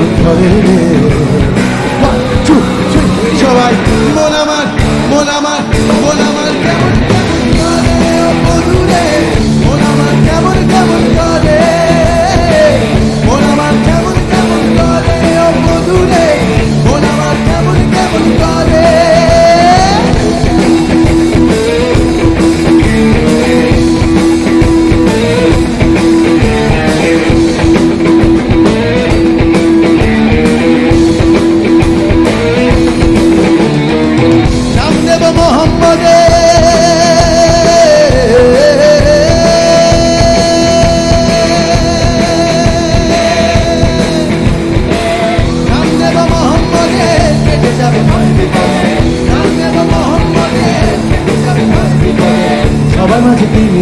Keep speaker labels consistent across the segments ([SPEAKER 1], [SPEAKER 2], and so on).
[SPEAKER 1] নৌকা ভীষণ ধরে রে One, two, three, সবাই মন আমার মন আমার মন আমার কেমন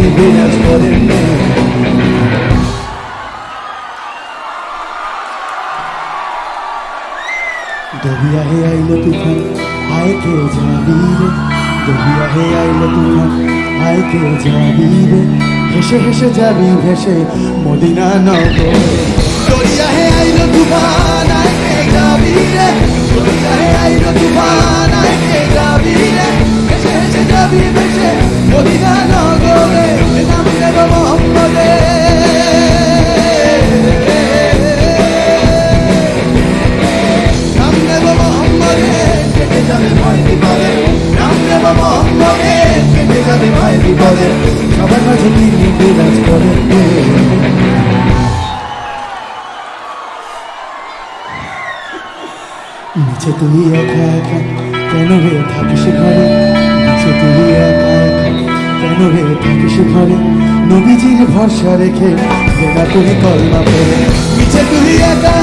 [SPEAKER 1] মাঝে তিনি বিরাজ করেন দবিয়া হে আইলো তুফান আয় কে যাবি রে দবিয়া হে আইলো তুফান আয় কে যাবি রে হেসে হেসে যাবি ভেসে মদিনা নগরে দরিয়া হে আইলো তুফান আয় কে যাবি রে দরিয়া হে আইলো তুফান আয় কে মাঝে তিনি বিরাজ করেন নিচে তুই কেন রে থাকিস ঘরে? নিচে তুই একা একা কেন রে থাকিস ঘরে? নবীজির ভরসা রেখে বেলা তুই কলমা পড়ে। নিচে তুই একা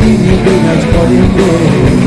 [SPEAKER 1] Maybe you. do not call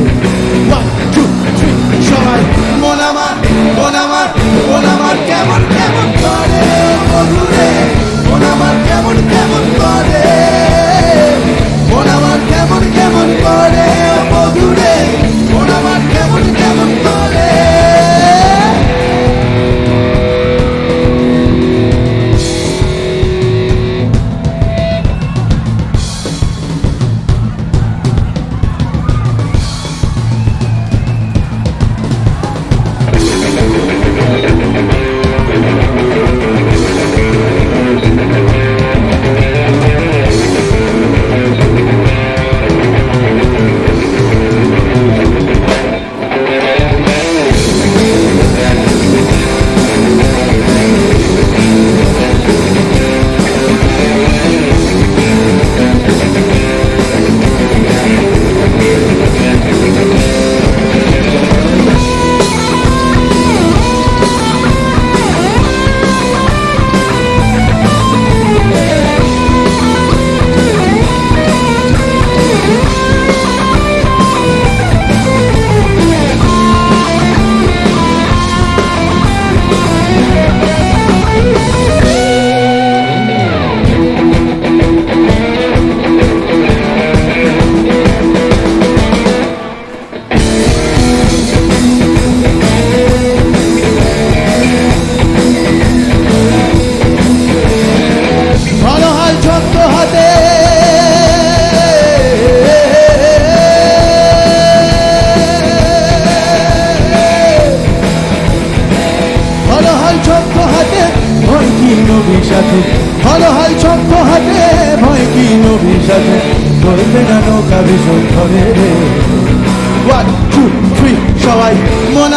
[SPEAKER 1] সাথে ভালো হাল চক্ষ হাতে ভয় কি নবীর সাথে করবে না নৌকা ভীষণ ধরে। রে ওয়ান টু থ্রি সবাই, মন